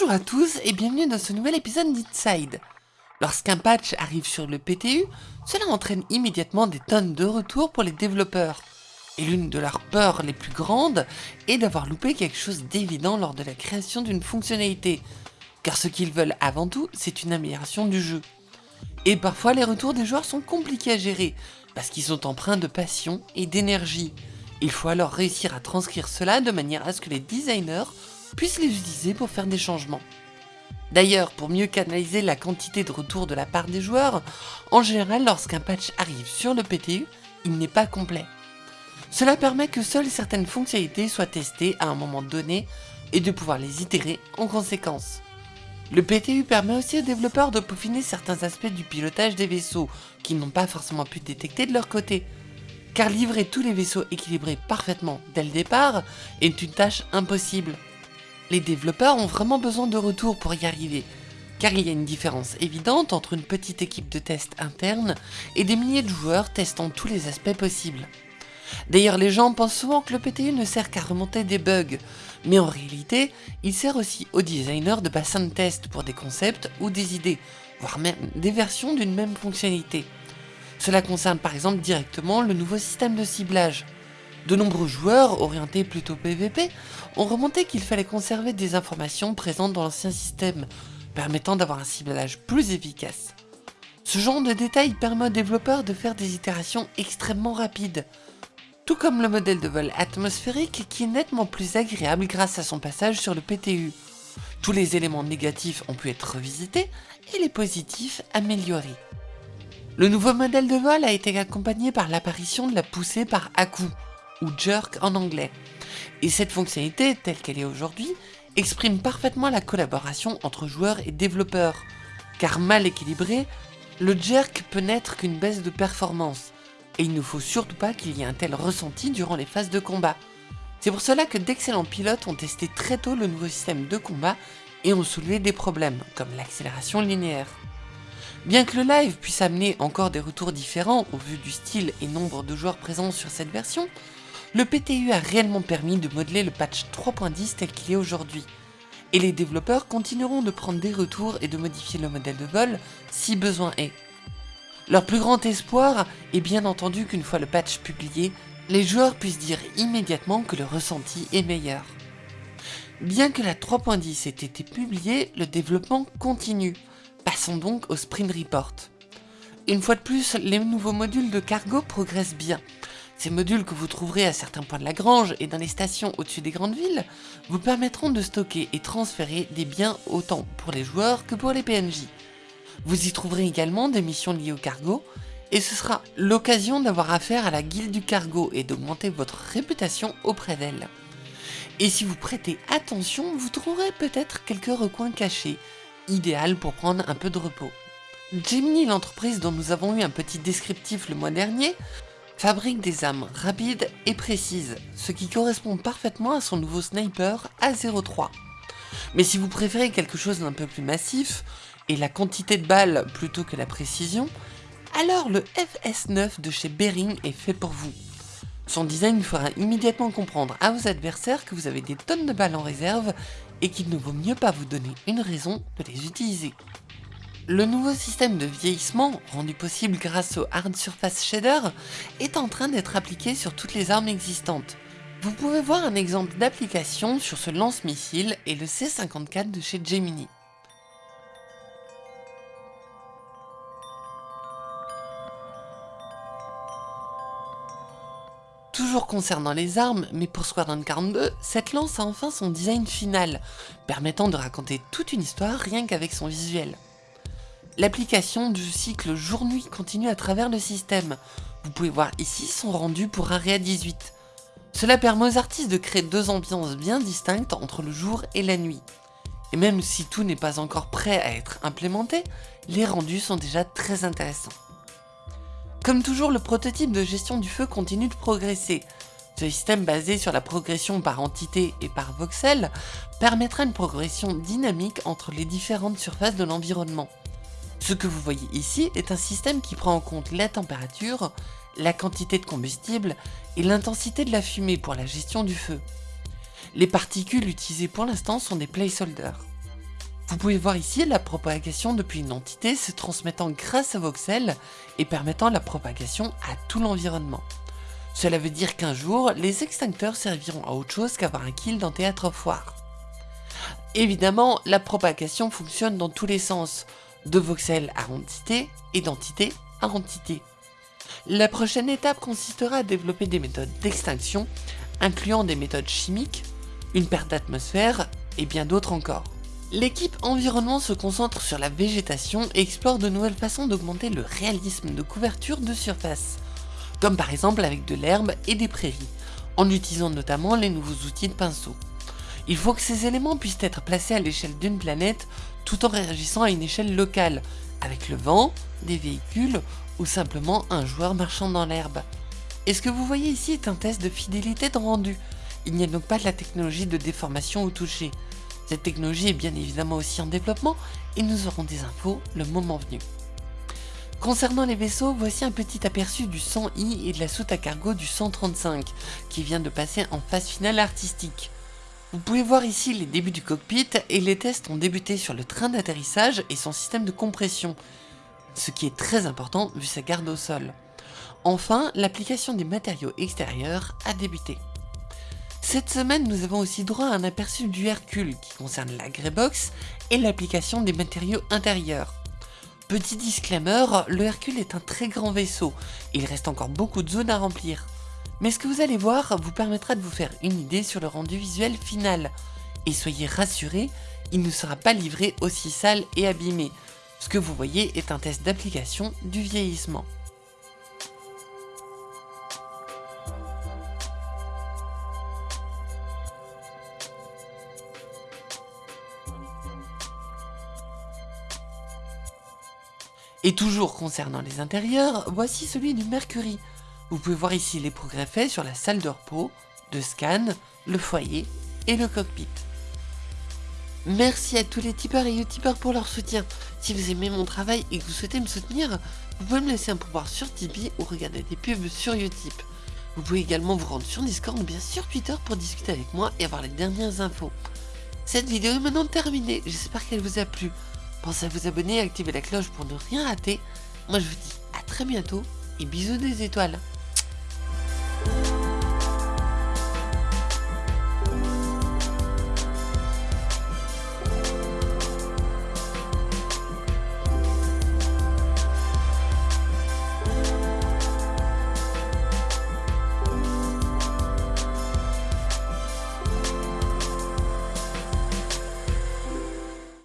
Bonjour à tous et bienvenue dans ce nouvel épisode d'Inside. Lorsqu'un patch arrive sur le PTU, cela entraîne immédiatement des tonnes de retours pour les développeurs. Et l'une de leurs peurs les plus grandes est d'avoir loupé quelque chose d'évident lors de la création d'une fonctionnalité. Car ce qu'ils veulent avant tout, c'est une amélioration du jeu. Et parfois les retours des joueurs sont compliqués à gérer, parce qu'ils sont empreints de passion et d'énergie. Il faut alors réussir à transcrire cela de manière à ce que les designers puissent les utiliser pour faire des changements. D'ailleurs, pour mieux canaliser la quantité de retours de la part des joueurs, en général lorsqu'un patch arrive sur le PTU, il n'est pas complet. Cela permet que seules certaines fonctionnalités soient testées à un moment donné et de pouvoir les itérer en conséquence. Le PTU permet aussi aux développeurs de peaufiner certains aspects du pilotage des vaisseaux qu'ils n'ont pas forcément pu détecter de leur côté. Car livrer tous les vaisseaux équilibrés parfaitement dès le départ est une tâche impossible. Les développeurs ont vraiment besoin de retours pour y arriver, car il y a une différence évidente entre une petite équipe de test interne et des milliers de joueurs testant tous les aspects possibles. D'ailleurs les gens pensent souvent que le PTU ne sert qu'à remonter des bugs, mais en réalité, il sert aussi aux designers de bassins de test pour des concepts ou des idées, voire même des versions d'une même fonctionnalité. Cela concerne par exemple directement le nouveau système de ciblage. De nombreux joueurs, orientés plutôt PVP, ont remonté qu'il fallait conserver des informations présentes dans l'ancien système, permettant d'avoir un ciblage plus efficace. Ce genre de détails permet aux développeurs de faire des itérations extrêmement rapides, tout comme le modèle de vol atmosphérique qui est nettement plus agréable grâce à son passage sur le PTU. Tous les éléments négatifs ont pu être revisités et les positifs améliorés. Le nouveau modèle de vol a été accompagné par l'apparition de la poussée par à-coup, ou jerk en anglais. Et cette fonctionnalité, telle qu'elle est aujourd'hui, exprime parfaitement la collaboration entre joueurs et développeurs, car mal équilibré, le jerk peut n'être qu'une baisse de performance, et il ne faut surtout pas qu'il y ait un tel ressenti durant les phases de combat. C'est pour cela que d'excellents pilotes ont testé très tôt le nouveau système de combat et ont soulevé des problèmes, comme l'accélération linéaire. Bien que le live puisse amener encore des retours différents au vu du style et nombre de joueurs présents sur cette version, le PTU a réellement permis de modeler le patch 3.10 tel qu'il est aujourd'hui, et les développeurs continueront de prendre des retours et de modifier le modèle de vol si besoin est. Leur plus grand espoir est bien entendu qu'une fois le patch publié, les joueurs puissent dire immédiatement que le ressenti est meilleur. Bien que la 3.10 ait été publiée, le développement continue. Passons donc au Sprint Report. Une fois de plus, les nouveaux modules de cargo progressent bien. Ces modules que vous trouverez à certains points de la grange et dans les stations au-dessus des grandes villes vous permettront de stocker et transférer des biens autant pour les joueurs que pour les PNJ. Vous y trouverez également des missions liées au cargo, et ce sera l'occasion d'avoir affaire à la guilde du cargo et d'augmenter votre réputation auprès d'elle. Et si vous prêtez attention, vous trouverez peut-être quelques recoins cachés, idéal pour prendre un peu de repos. Gemini, l'entreprise dont nous avons eu un petit descriptif le mois dernier, fabrique des armes rapides et précises, ce qui correspond parfaitement à son nouveau sniper A03. Mais si vous préférez quelque chose d'un peu plus massif, et la quantité de balles plutôt que la précision, alors le FS9 de chez Bering est fait pour vous. Son design fera immédiatement comprendre à vos adversaires que vous avez des tonnes de balles en réserve et qu'il ne vaut mieux pas vous donner une raison de les utiliser. Le nouveau système de vieillissement, rendu possible grâce au Hard Surface Shader, est en train d'être appliqué sur toutes les armes existantes. Vous pouvez voir un exemple d'application sur ce lance-missile et le C-54 de chez Gemini. Toujours concernant les armes, mais pour Squadron 42, cette lance a enfin son design final, permettant de raconter toute une histoire rien qu'avec son visuel. L'application du cycle jour-nuit continue à travers le système. Vous pouvez voir ici son rendu pour Area 18. Cela permet aux artistes de créer deux ambiances bien distinctes entre le jour et la nuit. Et même si tout n'est pas encore prêt à être implémenté, les rendus sont déjà très intéressants. Comme toujours, le prototype de gestion du feu continue de progresser. Ce système basé sur la progression par entité et par voxel permettra une progression dynamique entre les différentes surfaces de l'environnement. Ce que vous voyez ici est un système qui prend en compte la température, la quantité de combustible et l'intensité de la fumée pour la gestion du feu. Les particules utilisées pour l'instant sont des placeholders. Vous pouvez voir ici la propagation depuis une entité se transmettant grâce à Voxel et permettant la propagation à tout l'environnement. Cela veut dire qu'un jour, les extincteurs serviront à autre chose qu'avoir un kill dans Théâtre War. Évidemment, la propagation fonctionne dans tous les sens, de voxel à entité et d'entité à entité. La prochaine étape consistera à développer des méthodes d'extinction, incluant des méthodes chimiques, une perte d'atmosphère et bien d'autres encore. L'équipe environnement se concentre sur la végétation et explore de nouvelles façons d'augmenter le réalisme de couverture de surface, comme par exemple avec de l'herbe et des prairies, en utilisant notamment les nouveaux outils de pinceau. Il faut que ces éléments puissent être placés à l'échelle d'une planète tout en réagissant à une échelle locale, avec le vent, des véhicules ou simplement un joueur marchant dans l'herbe. Et ce que vous voyez ici est un test de fidélité de rendu? Il n'y a donc pas de la technologie de déformation au toucher. Cette technologie est bien évidemment aussi en développement et nous aurons des infos le moment venu. Concernant les vaisseaux, voici un petit aperçu du 100i et de la soute à cargo du 135 qui vient de passer en phase finale artistique. Vous pouvez voir ici les débuts du cockpit et les tests ont débuté sur le train d'atterrissage et son système de compression, ce qui est très important vu sa garde au sol. Enfin, l'application des matériaux extérieurs a débuté. Cette semaine, nous avons aussi droit à un aperçu du Hercule qui concerne la Greybox et l'application des matériaux intérieurs. Petit disclaimer, le Hercule est un très grand vaisseau, il reste encore beaucoup de zones à remplir. Mais ce que vous allez voir vous permettra de vous faire une idée sur le rendu visuel final. Et soyez rassurés, il ne sera pas livré aussi sale et abîmé. Ce que vous voyez est un test d'application du vieillissement. Et toujours concernant les intérieurs, voici celui du Mercury. Vous pouvez voir ici les progrès faits sur la salle de repos, de scan, le foyer et le cockpit. Merci à tous les tipeurs et youtubeurs pour leur soutien. Si vous aimez mon travail et que vous souhaitez me soutenir, vous pouvez me laisser un pouvoir sur Tipeee ou regarder des pubs sur Utip. Vous pouvez également vous rendre sur Discord ou bien sur Twitter pour discuter avec moi et avoir les dernières infos. Cette vidéo est maintenant terminée, j'espère qu'elle vous a plu. Pensez à vous abonner et activer la cloche pour ne rien rater. Moi je vous dis à très bientôt et bisous des étoiles.